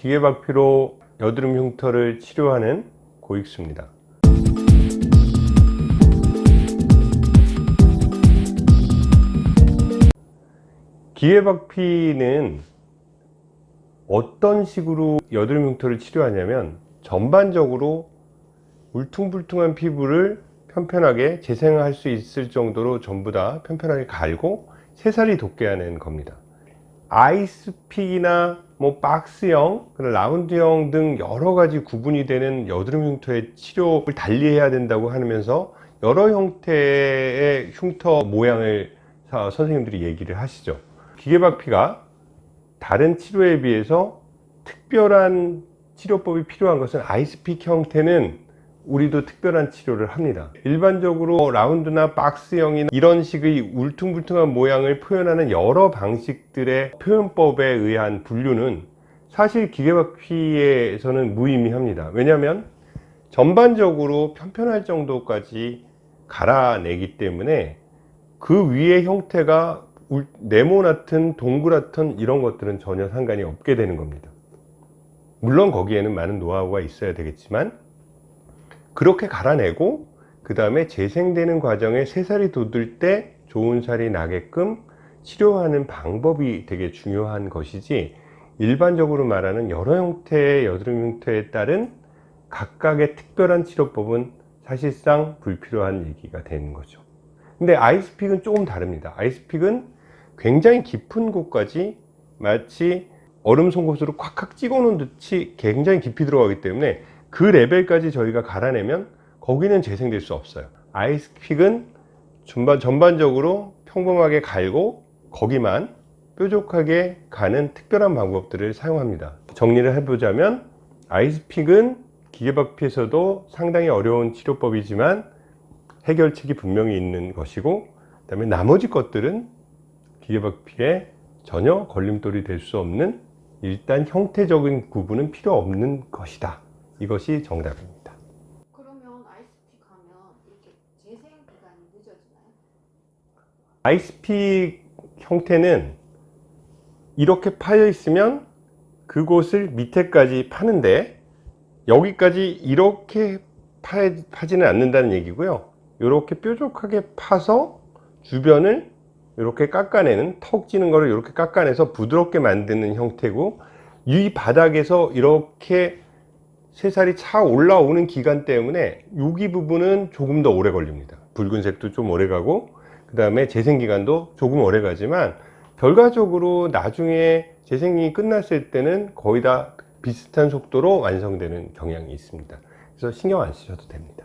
기계박피로 여드름 흉터를 치료하는 고익수입니다. 기계박피는 어떤 식으로 여드름 흉터를 치료하냐면 전반적으로 울퉁불퉁한 피부를 편편하게 재생할 수 있을 정도로 전부 다 편편하게 갈고 새살이 돋게 하는 겁니다 아이스픽이나 뭐 박스형, 라운드형 등 여러 가지 구분이 되는 여드름 흉터의 치료를 달리해야 된다고 하면서 여러 형태의 흉터 모양을 선생님들이 얘기를 하시죠. 기계박피가 다른 치료에 비해서 특별한 치료법이 필요한 것은 아이스픽 형태는 우리도 특별한 치료를 합니다. 일반적으로 라운드나 박스형이나 이런 식의 울퉁불퉁한 모양을 표현하는 여러 방식들의 표현법에 의한 분류는 사실 기계박피에서는 무의미합니다. 왜냐하면 전반적으로 편편할 정도까지 갈아내기 때문에 그 위의 형태가 네모나튼 동그랗든 이런 것들은 전혀 상관이 없게 되는 겁니다. 물론 거기에는 많은 노하우가 있어야 되겠지만 그렇게 갈아내고 그 다음에 재생되는 과정에 새살이 돋을 때 좋은 살이 나게끔 치료하는 방법이 되게 중요한 것이지 일반적으로 말하는 여러 형태의 여드름 흉터에 따른 각각의 특별한 치료법은 사실상 불필요한 얘기가 되는 거죠. 근데 아이스픽은 조금 다릅니다. 아이스픽은 굉장히 깊은 곳까지 마치 얼음 송곳으로 콱콱 찍어 놓은 듯이 굉장히 깊이 들어가기 때문에 그 레벨까지 저희가 갈아내면 거기는 재생될 수 없어요. 아이스픽은 전반, 전반적으로 평범하게 갈고 거기만 뾰족하게 가는 특별한 방법들을 사용합니다. 정리를 해보자면 아이스픽은 기계박피에서도 상당히 어려운 치료법이지만 해결책이 분명히 있는 것이고 그 다음에 나머지 것들은 기계박피에 전혀 걸림돌이 될 수 없는 일단 형태적인 구분은 필요 없는 것이다 이것이 정답입니다 그러면 아이스픽 하면 이렇게 재생 기간이 늦어지나요? 아이스픽 형태는 이렇게 파여 있으면 그곳을 밑에까지 파는데 여기까지 이렇게 파, 파지는 않는다는 얘기고요 이렇게 뾰족하게 파서 주변을 이렇게 깎아내는 턱 지는 거를 이렇게 깎아내서 부드럽게 만드는 형태고 이 바닥에서 이렇게 새살이 차 올라오는 기간 때문에 여기 부분은 조금 더 오래 걸립니다. 붉은색도 좀 오래 가고 그 다음에 재생기간도 조금 오래 가지만 결과적으로 나중에 재생이 끝났을 때는 거의 다 비슷한 속도로 완성되는 경향이 있습니다. 그래서 신경 안 쓰셔도 됩니다